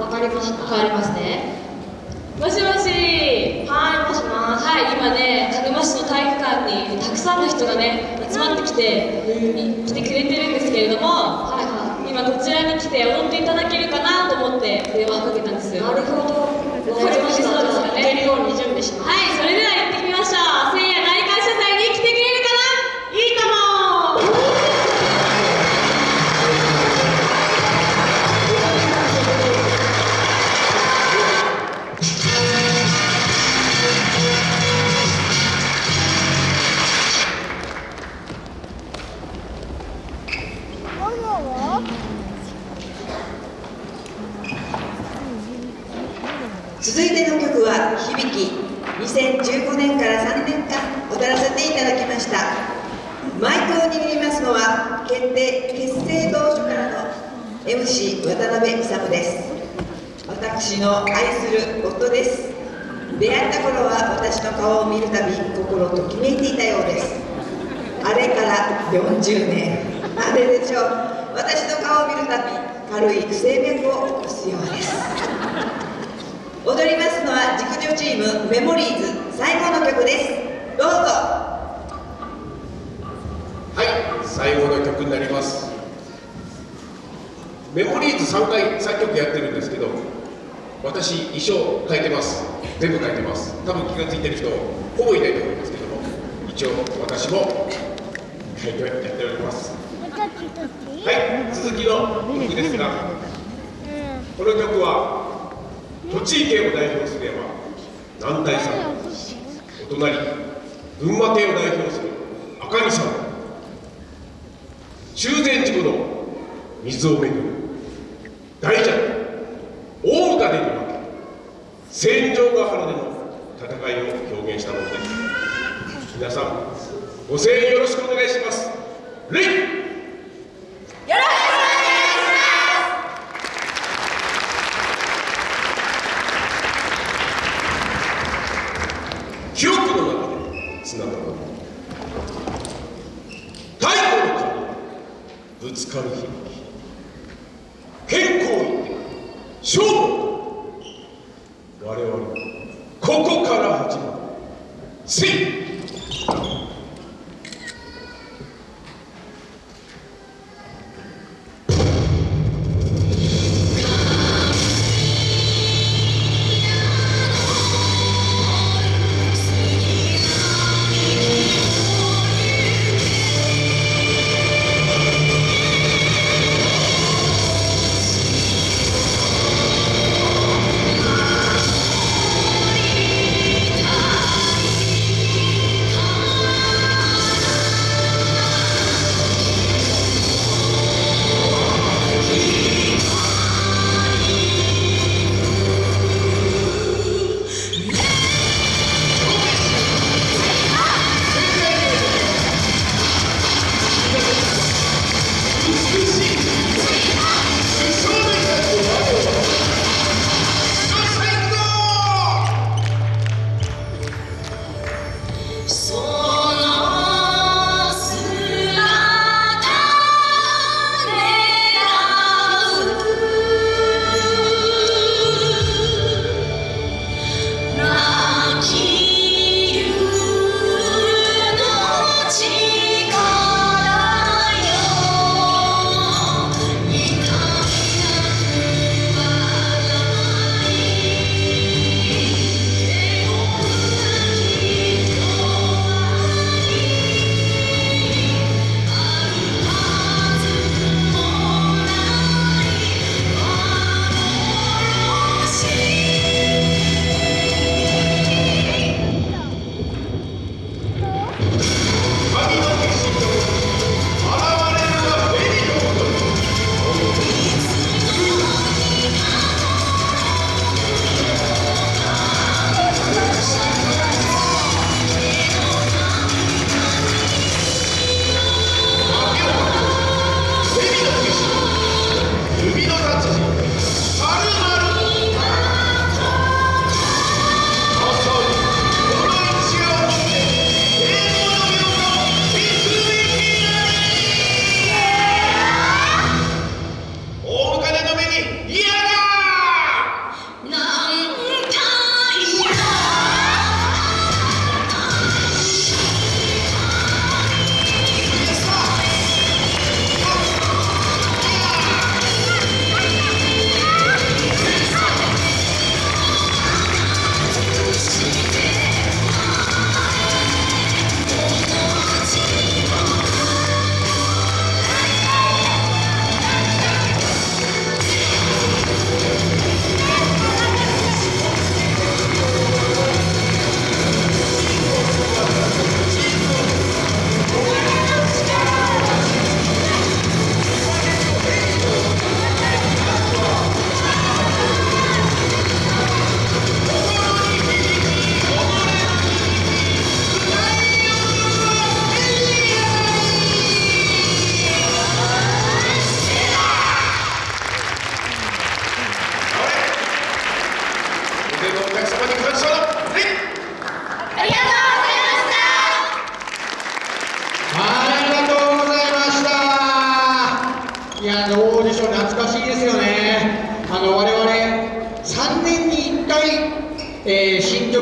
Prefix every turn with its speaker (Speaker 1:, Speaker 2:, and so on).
Speaker 1: わかりました。
Speaker 2: 変わりますねもしもし
Speaker 1: はいもしもし。
Speaker 2: はい今ね鹿沼市の体育館にたくさんの人がね集まってきて来てくれてるんですけれども
Speaker 1: はいは
Speaker 2: 今こちらに来て踊っていただけるかなと思って電話をかけたんです
Speaker 1: いなるほど。わかりました
Speaker 2: そうですかね。
Speaker 1: 行けるように準備します。
Speaker 2: はいそれでは
Speaker 3: 続いての曲は「響き」2015年から3年間踊らせていただきました。マイクを握りますのは決定結成当初からの MC 渡辺勇です。私の愛する夫です。出会った頃は私の顔を見るたび心ときめいていたようです。あれから40年。あれでしょう。私の顔を見るたび軽い不整脈を起こすようです。踊りますのは熟女チームメモリーズ最後の曲です。どうぞ。
Speaker 4: はい最後の曲になります。メモリーズ3回3曲やってるんですけど私衣装変えてます。全部変えてます。多分気が付いてる人ほぼいないと思いますけども一応私も変えてやっております。はい続きの曲ですがこの曲は栃木県を代表すれば南大さんお隣群馬県を代表する赤城さん中禅寺湖の水をめぐる大蛇大歌でに負け戦場ヶ原での戦いを表現したものです皆さんご声援よろしくお願いしますレイ記憶の中でつながる太古の神ぶつかる日健康院勝負我々ここから始まる。
Speaker 5: 3年に1回、えー新曲